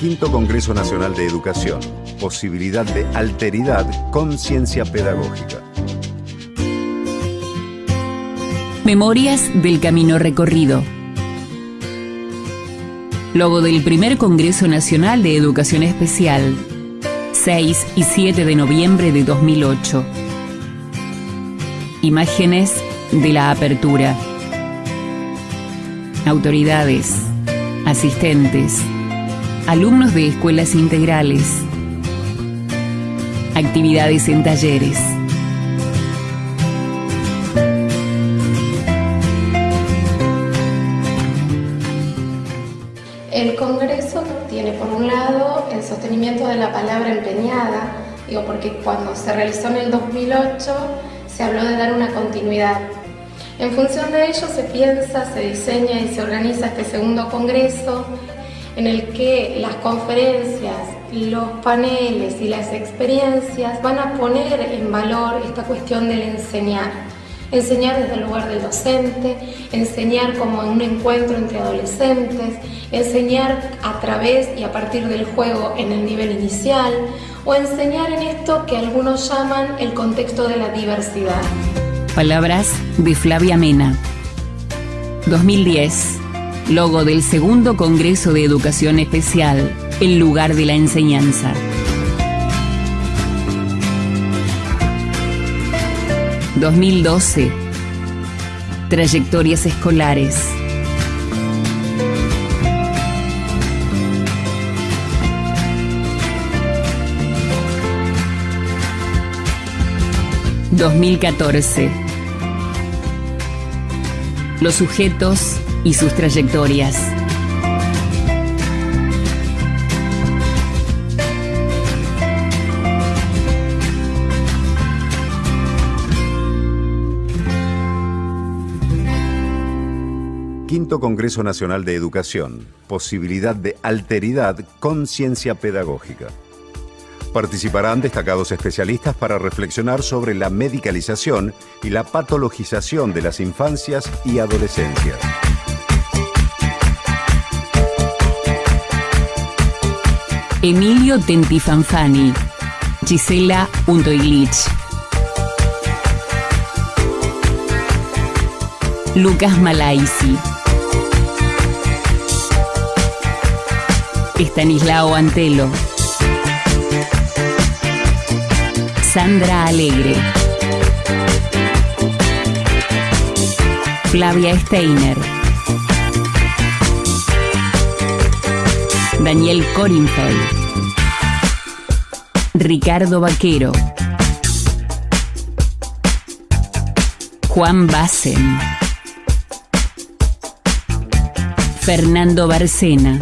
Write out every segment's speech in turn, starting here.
Quinto Congreso Nacional de Educación. Posibilidad de alteridad con ciencia pedagógica. Memorias del Camino Recorrido. Logo del primer Congreso Nacional de Educación Especial, 6 y 7 de noviembre de 2008. Imágenes de la apertura. Autoridades, asistentes, alumnos de escuelas integrales, actividades en talleres. El Congreso tiene por un lado el sostenimiento de la palabra empeñada, digo porque cuando se realizó en el 2008 se habló de dar una continuidad. En función de ello se piensa, se diseña y se organiza este segundo Congreso en el que las conferencias, los paneles y las experiencias van a poner en valor esta cuestión del enseñar. Enseñar desde el lugar del docente, enseñar como en un encuentro entre adolescentes, enseñar a través y a partir del juego en el nivel inicial o enseñar en esto que algunos llaman el contexto de la diversidad. Palabras de Flavia Mena. 2010 logo del segundo Congreso de Educación Especial, el lugar de la enseñanza. ...2012... Trayectorias escolares... ...2014... Los sujetos y sus trayectorias. Quinto Congreso Nacional de Educación. Posibilidad de alteridad con ciencia pedagógica. Participarán destacados especialistas para reflexionar sobre la medicalización y la patologización de las infancias y adolescencias. Emilio Tentifanfani, Gisela Lucas Malaisi, Estanislao Antelo, Sandra Alegre, Flavia Steiner. Daniel Corinfeld, Ricardo Vaquero, Juan Bassen, Fernando Barcena,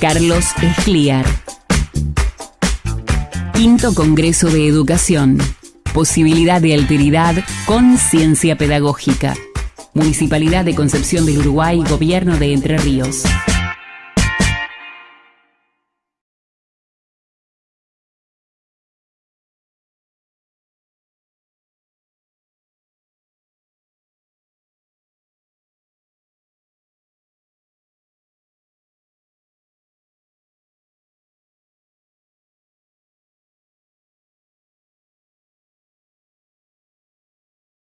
Carlos Escliar. Quinto Congreso de Educación. Posibilidad de alteridad con ciencia pedagógica. Municipalidad de Concepción del Uruguay, Gobierno de Entre Ríos.